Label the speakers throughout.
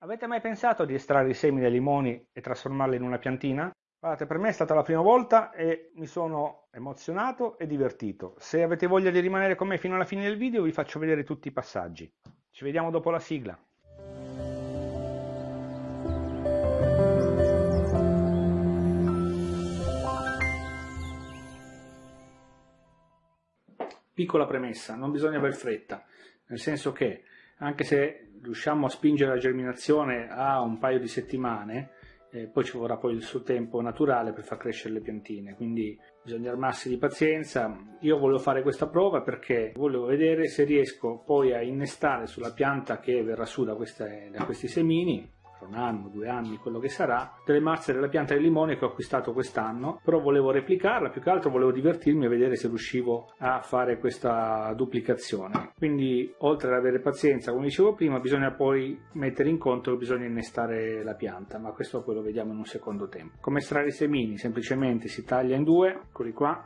Speaker 1: Avete mai pensato di estrarre i semi dai limoni e trasformarli in una piantina? Guardate, per me è stata la prima volta e mi sono emozionato e divertito. Se avete voglia di rimanere con me fino alla fine del video vi faccio vedere tutti i passaggi. Ci vediamo dopo la sigla. Piccola premessa, non bisogna aver fretta, nel senso che anche se riusciamo a spingere la germinazione a un paio di settimane, eh, poi ci vorrà poi il suo tempo naturale per far crescere le piantine, quindi bisogna armarsi di pazienza. Io volevo fare questa prova perché volevo vedere se riesco poi a innestare sulla pianta che verrà su da, queste, da questi semini un anno, due anni, quello che sarà, delle mazze della pianta di limone che ho acquistato quest'anno, però volevo replicarla, più che altro volevo divertirmi a vedere se riuscivo a fare questa duplicazione. Quindi oltre ad avere pazienza, come dicevo prima, bisogna poi mettere in conto che bisogna innestare la pianta, ma questo poi lo vediamo in un secondo tempo. Come estrarre i semini? Semplicemente si taglia in due, eccoli qua,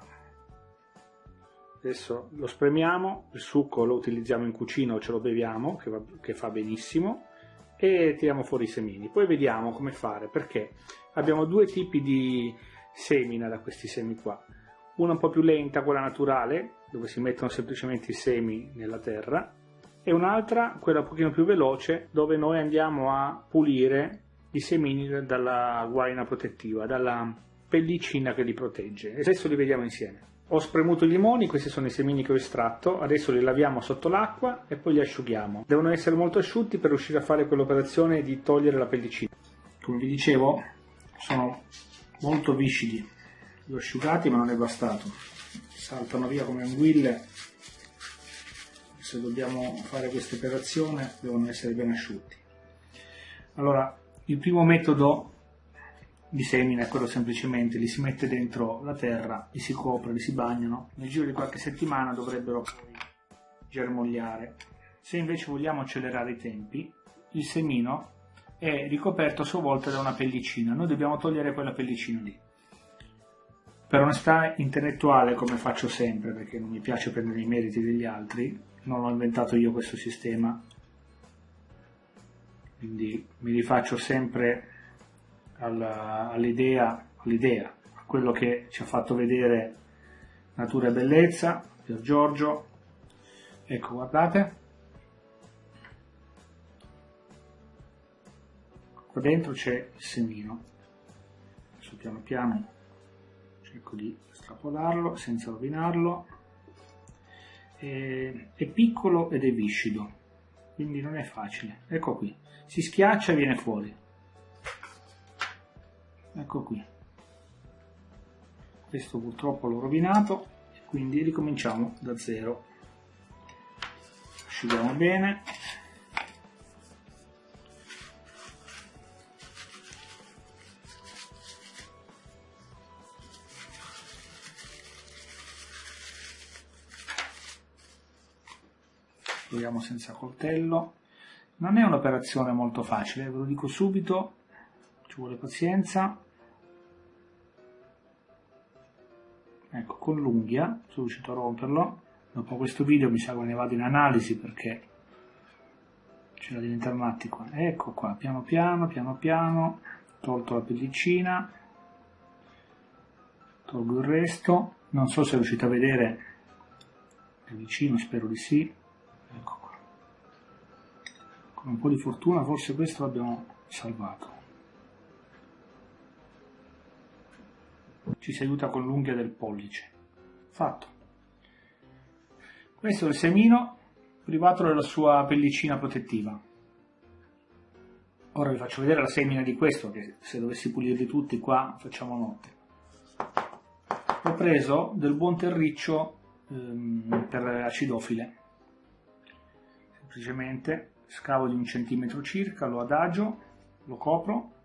Speaker 1: adesso lo spremiamo, il succo lo utilizziamo in cucina o ce lo beviamo, che, va, che fa benissimo, e tiriamo fuori i semini. Poi vediamo come fare, perché abbiamo due tipi di semina da questi semi qua. Una un po' più lenta, quella naturale, dove si mettono semplicemente i semi nella terra, e un'altra, quella un pochino più veloce, dove noi andiamo a pulire i semini dalla guaina protettiva, dalla pellicina che li protegge. E adesso li vediamo insieme. Ho spremuto i limoni, questi sono i semini che ho estratto, adesso li laviamo sotto l'acqua e poi li asciughiamo. Devono essere molto asciutti per riuscire a fare quell'operazione di togliere la pellicina. Come vi dicevo, sono molto viscidi. Li ho asciugati ma non è bastato. Saltano via come anguille. Se dobbiamo fare questa operazione devono essere ben asciutti. Allora, il primo metodo di semina quello semplicemente li si mette dentro la terra, li si copre, li si bagnano, nel giro di qualche settimana dovrebbero poi germogliare. Se invece vogliamo accelerare i tempi, il semino è ricoperto a sua volta da una pellicina, noi dobbiamo togliere quella pellicina lì. Per onestà intellettuale, come faccio sempre, perché non mi piace prendere i meriti degli altri, non ho inventato io questo sistema, quindi mi rifaccio sempre all'idea, all'idea, a quello che ci ha fatto vedere Natura e Bellezza, Pier Giorgio. Ecco, guardate. Qua dentro c'è il semino. Adesso piano piano cerco di strapolarlo senza rovinarlo. È, è piccolo ed è viscido, quindi non è facile. Ecco qui, si schiaccia e viene fuori ecco qui. Questo purtroppo l'ho rovinato quindi ricominciamo da zero. Asciughiamo bene. Proviamo senza coltello. Non è un'operazione molto facile ve lo dico subito ci vuole pazienza. Ecco con l'unghia sono riuscito a romperlo. Dopo questo video mi sa che ne vado in analisi perché c'è da diventare matti qua. Ecco qua piano piano piano piano tolto la pellicina tolgo il resto. Non so se riuscite a vedere da vicino spero di sì. Ecco qua. Con un po' di fortuna forse questo l'abbiamo salvato ci si aiuta con l'unghia del pollice. Fatto. Questo è il semino privato della sua pellicina protettiva. Ora vi faccio vedere la semina di questo, che se dovessi pulirli tutti qua facciamo notte. Ho preso del buon terriccio ehm, per acidofile. Semplicemente scavo di un centimetro circa, lo adagio, lo copro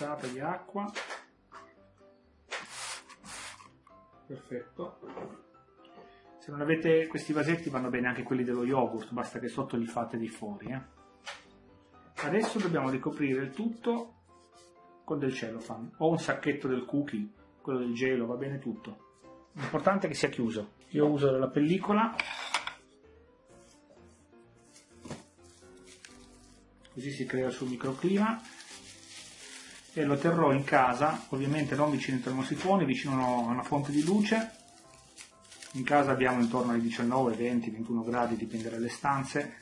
Speaker 1: spruzzata di acqua perfetto se non avete questi vasetti vanno bene anche quelli dello yogurt basta che sotto li fate di fuori eh. adesso dobbiamo ricoprire il tutto con del cellophane o un sacchetto del cookie quello del gelo, va bene tutto. L'importante è che sia chiuso. Io uso la pellicola, così si crea suo microclima e lo terrò in casa, ovviamente non vicino ai termosifoni, vicino a una fonte di luce. In casa abbiamo intorno ai 19, 20, 21 gradi, dipende dalle stanze.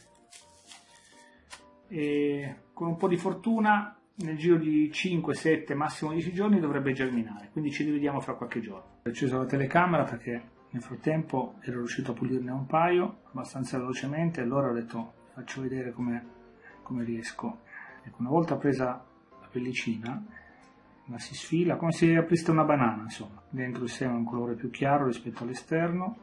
Speaker 1: E con un po' di fortuna nel giro di 5, 7, massimo 10 giorni dovrebbe germinare, quindi ci rivediamo fra qualche giorno. Ho acceso la telecamera perché nel frattempo ero riuscito a pulirne un paio abbastanza velocemente, allora ho detto faccio vedere come, come riesco. Ecco, una volta presa pellicina, la si sfila come se aprisse una banana, insomma. Dentro il seme è un colore più chiaro rispetto all'esterno,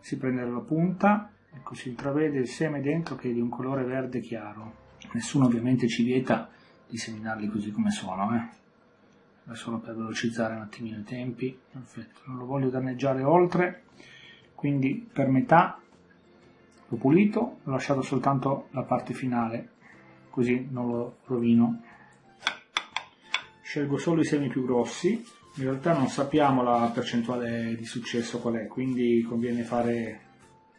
Speaker 1: si prende la punta, ecco si intravede il seme dentro che è di un colore verde chiaro. Nessuno ovviamente ci vieta di seminarli così come sono, eh. solo per velocizzare un attimino i tempi, perfetto, non lo voglio danneggiare oltre, quindi per metà l'ho pulito, ho lasciato soltanto la parte finale, così non lo rovino. Scelgo solo i semi più grossi, in realtà non sappiamo la percentuale di successo qual è, quindi conviene fare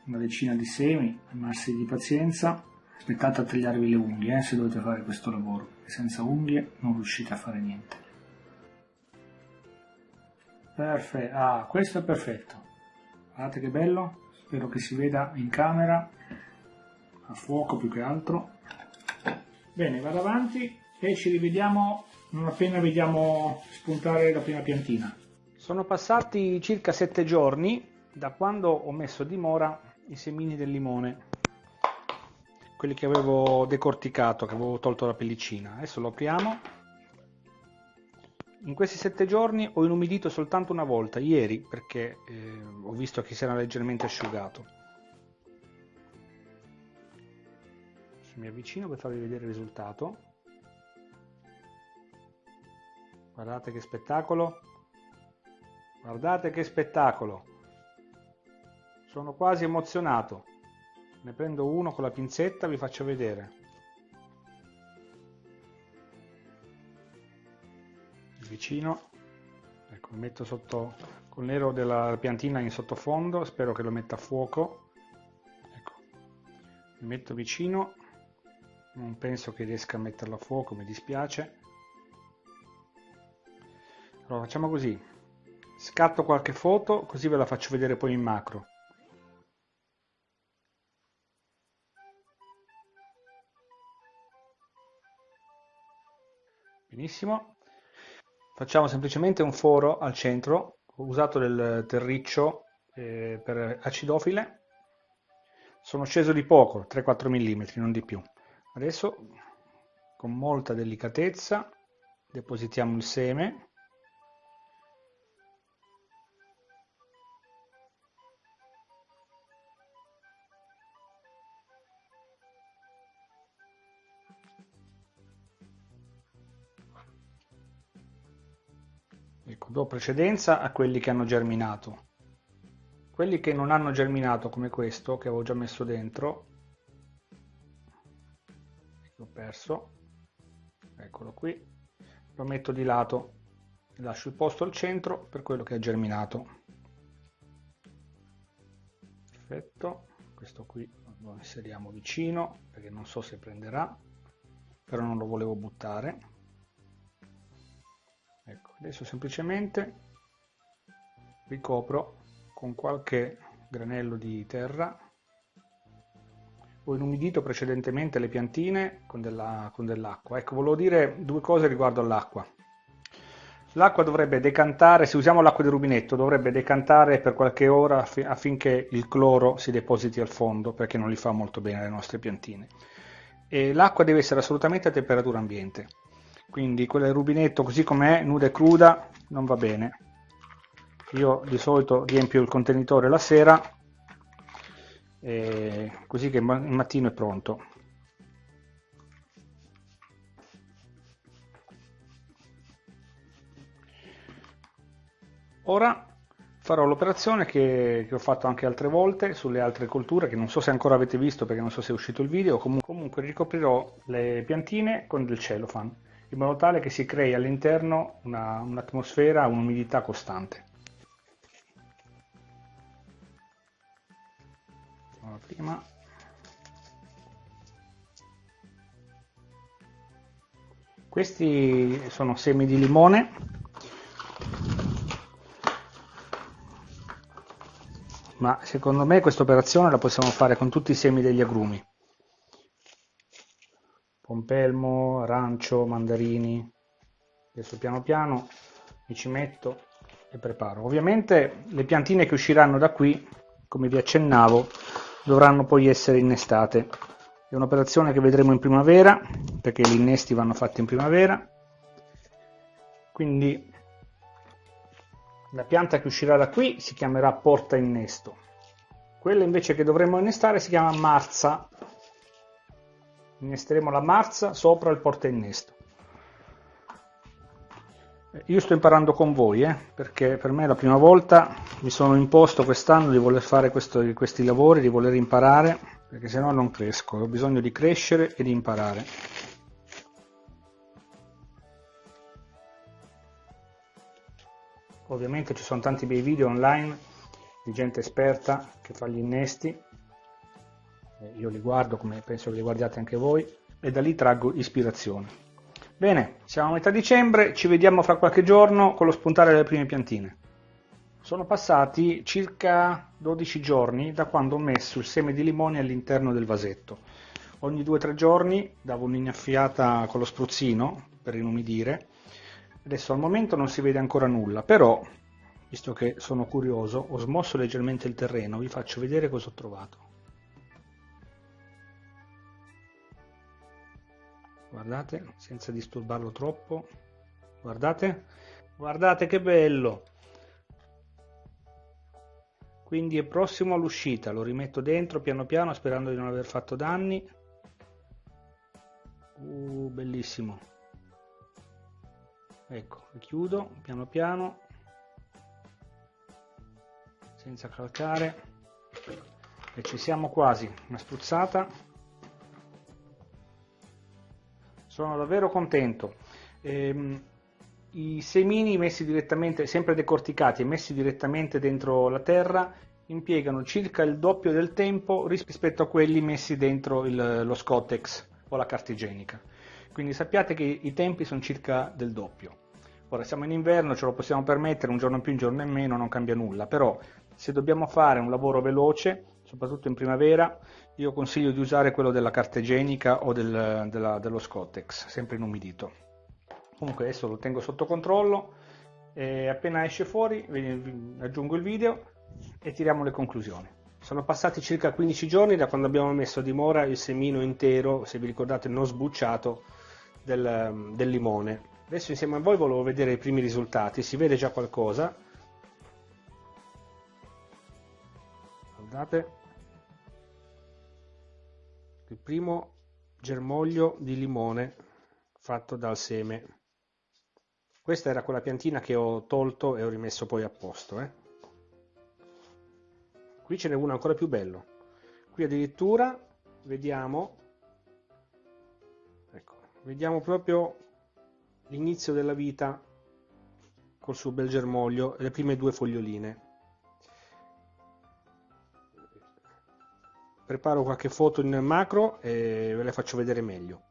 Speaker 1: una decina di semi, armarsi di pazienza. Aspettate a tagliarvi le unghie eh, se dovete fare questo lavoro senza unghie non riuscite a fare niente. Perfetto ah questo è perfetto. Guardate che bello spero che si veda in camera a fuoco più che altro. Bene vado avanti e ci rivediamo non appena vediamo spuntare la prima piantina sono passati circa sette giorni da quando ho messo a dimora i semini del limone quelli che avevo decorticato, che avevo tolto la pellicina. Adesso lo apriamo. In questi sette giorni ho inumidito soltanto una volta, ieri, perché eh, ho visto che si era leggermente asciugato. Adesso mi avvicino per farvi vedere il risultato. Guardate che spettacolo! Guardate che spettacolo! Sono quasi emozionato. Ne prendo uno con la pinzetta vi faccio vedere. Vicino. Ecco metto sotto col nero della piantina in sottofondo spero che lo metta a fuoco. Ecco mi metto vicino. Non penso che riesca a metterlo a fuoco mi dispiace allora facciamo così. Scatto qualche foto così ve la faccio vedere poi in macro. Benissimo. Facciamo semplicemente un foro al centro ho usato del terriccio eh, per acidofile. Sono sceso di poco 3-4 mm non di più. Adesso con molta delicatezza depositiamo il seme do precedenza a quelli che hanno germinato. Quelli che non hanno germinato come questo, che avevo già messo dentro, l'ho perso, eccolo qui, lo metto di lato, lascio il posto al centro per quello che ha germinato. Perfetto, questo qui lo inseriamo vicino perché non so se prenderà, però non lo volevo buttare adesso semplicemente ricopro con qualche granello di terra. Ho inumidito precedentemente le piantine con dell'acqua. Dell ecco volevo dire due cose riguardo all'acqua. L'acqua dovrebbe decantare se usiamo l'acqua di rubinetto dovrebbe decantare per qualche ora affinché il cloro si depositi al fondo perché non li fa molto bene alle nostre piantine. L'acqua deve essere assolutamente a temperatura ambiente quindi quella del rubinetto così com'è nuda e cruda non va bene. Io di solito riempio il contenitore la sera così che il mattino è pronto. Ora farò l'operazione che, che, ho fatto anche altre volte sulle altre colture che non so se ancora avete visto perché non so se è uscito il video. Comunque, comunque ricoprirò le piantine con del cellophane in modo tale che si crei all'interno un'atmosfera, un un'umidità costante. Prima. Questi sono semi di limone ma secondo me questa operazione la possiamo fare con tutti i semi degli agrumi pompelmo, arancio, mandarini adesso piano piano mi ci metto e preparo ovviamente le piantine che usciranno da qui come vi accennavo dovranno poi essere innestate è un'operazione che vedremo in primavera perché gli innesti vanno fatti in primavera quindi la pianta che uscirà da qui si chiamerà porta innesto. Quella invece che dovremmo innestare si chiama marza. Innesteremo la marza sopra il porta innesto. Io sto imparando con voi, eh, perché per me è la prima volta mi sono imposto quest'anno di voler fare questo, questi lavori, di voler imparare, perché se no non cresco, ho bisogno di crescere e di imparare. ovviamente ci sono tanti bei video online di gente esperta che fa gli innesti io li guardo come penso che li guardiate anche voi e da lì traggo ispirazione. Bene siamo a metà dicembre ci vediamo fra qualche giorno con lo spuntare delle prime piantine. Sono passati circa 12 giorni da quando ho messo il seme di limone all'interno del vasetto. Ogni 2-3 giorni davo un'innaffiata con lo spruzzino per inumidire. Adesso al momento non si vede ancora nulla, però, visto che sono curioso, ho smosso leggermente il terreno, vi faccio vedere cosa ho trovato. Guardate, senza disturbarlo troppo. Guardate, guardate che bello! Quindi è prossimo all'uscita, lo rimetto dentro piano piano sperando di non aver fatto danni. Uh, bellissimo. Ecco chiudo piano piano. Senza calcare. E ci siamo quasi. Una spruzzata sono davvero contento. Ehm, i semini messi direttamente sempre decorticati e messi direttamente dentro la terra impiegano circa il doppio del tempo rispetto a quelli messi dentro il, lo Scottex o la carta igienica. Quindi sappiate che i tempi sono circa del doppio. Ora siamo in inverno, ce lo possiamo permettere, un giorno in più, un giorno in meno, non cambia nulla, però se dobbiamo fare un lavoro veloce, soprattutto in primavera, io consiglio di usare quello della carta igienica o del, della, dello Scottex, sempre inumidito. Comunque adesso lo tengo sotto controllo e appena esce fuori aggiungo il video e tiriamo le conclusioni. Sono passati circa 15 giorni da quando abbiamo messo a dimora il semino intero, se vi ricordate non sbucciato, del, del limone. Adesso insieme a voi volevo vedere i primi risultati, si vede già qualcosa. Guardate. Il primo germoglio di limone fatto dal seme. Questa era quella piantina che ho tolto e ho rimesso poi a posto. Eh. Qui ce n'è uno ancora più bello. Qui addirittura vediamo vediamo proprio l'inizio della vita col suo bel germoglio le prime due foglioline preparo qualche foto in macro e ve le faccio vedere meglio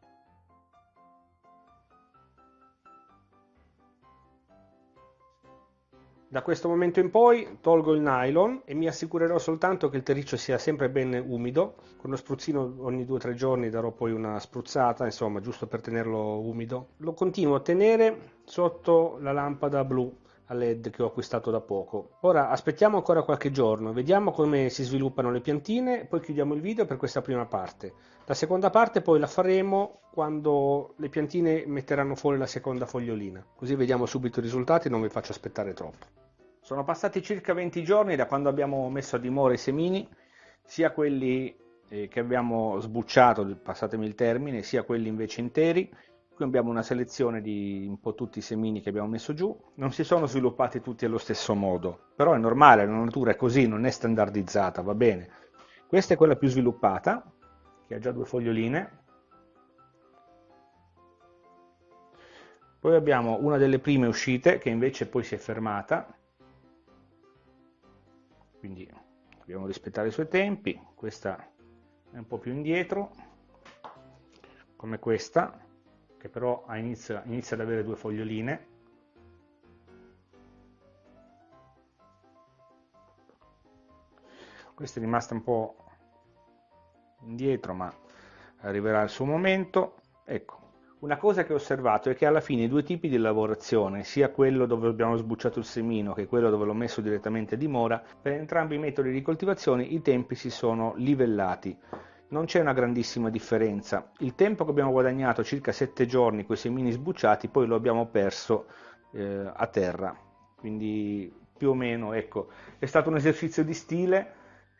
Speaker 1: Da questo momento in poi tolgo il nylon e mi assicurerò soltanto che il terriccio sia sempre ben umido. Con lo spruzzino ogni 2-3 giorni darò poi una spruzzata, insomma, giusto per tenerlo umido. Lo continuo a tenere sotto la lampada blu a led che ho acquistato da poco. Ora aspettiamo ancora qualche giorno, vediamo come si sviluppano le piantine, poi chiudiamo il video per questa prima parte. La seconda parte poi la faremo quando le piantine metteranno fuori la seconda fogliolina, così vediamo subito i risultati e non vi faccio aspettare troppo. Sono passati circa 20 giorni da quando abbiamo messo a dimora i semini, sia quelli eh, che abbiamo sbucciato, passatemi il termine, sia quelli invece interi. Qui abbiamo una selezione di un po' tutti i semini che abbiamo messo giù. Non si sono sviluppati tutti allo stesso modo, però è normale, la natura è così, non è standardizzata, va bene. Questa è quella più sviluppata, che ha già due foglioline. Poi abbiamo una delle prime uscite che invece poi si è fermata, quindi dobbiamo rispettare i suoi tempi, questa è un po' più indietro, come questa, che però inizia, inizia ad avere due foglioline. Questa è rimasta un po' indietro, ma arriverà il suo momento. Ecco, una cosa che ho osservato è che alla fine i due tipi di lavorazione, sia quello dove abbiamo sbucciato il semino che quello dove l'ho messo direttamente a dimora, per entrambi i metodi di coltivazione i tempi si sono livellati. Non c'è una grandissima differenza. Il tempo che abbiamo guadagnato, circa 7 giorni con i semini sbucciati, poi lo abbiamo perso eh, a terra. Quindi più o meno, ecco, è stato un esercizio di stile,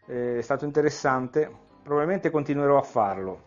Speaker 1: eh, è stato interessante, probabilmente continuerò a farlo.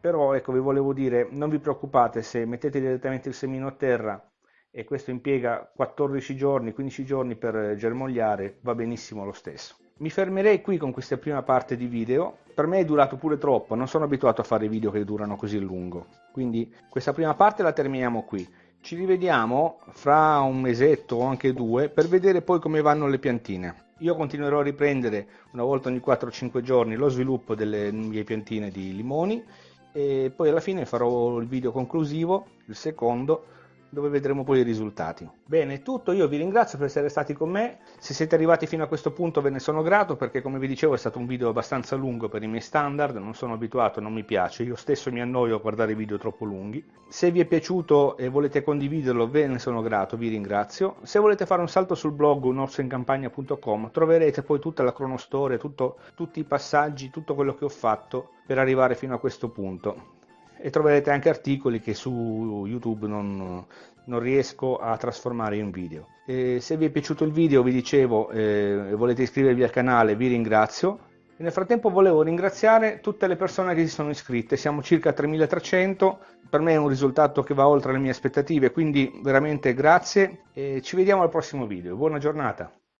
Speaker 1: Però ecco vi volevo dire non vi preoccupate se mettete direttamente il semino a terra e questo impiega 14 giorni 15 giorni per germogliare va benissimo lo stesso. Mi fermerei qui con questa prima parte di video per me è durato pure troppo non sono abituato a fare video che durano così a lungo. Quindi questa prima parte la terminiamo qui. Ci rivediamo fra un mesetto o anche due per vedere poi come vanno le piantine. Io continuerò a riprendere una volta ogni 4-5 giorni lo sviluppo delle mie piantine di limoni e poi alla fine farò il video conclusivo, il secondo, dove vedremo poi i risultati. Bene, è tutto, io vi ringrazio per essere stati con me, se siete arrivati fino a questo punto ve ne sono grato perché come vi dicevo è stato un video abbastanza lungo per i miei standard, non sono abituato, non mi piace, io stesso mi annoio a guardare video troppo lunghi. Se vi è piaciuto e volete condividerlo ve ne sono grato, vi ringrazio. Se volete fare un salto sul blog unorsoincampagna.com troverete poi tutta la cronostoria, tutto, tutti i passaggi, tutto quello che ho fatto per arrivare fino a questo punto e troverete anche articoli che su YouTube non, non riesco a trasformare in video. E se vi è piaciuto il video, vi dicevo, eh, volete iscrivervi al canale, vi ringrazio. E nel frattempo volevo ringraziare tutte le persone che si sono iscritte, siamo circa 3300, per me è un risultato che va oltre le mie aspettative, quindi veramente grazie e ci vediamo al prossimo video. Buona giornata!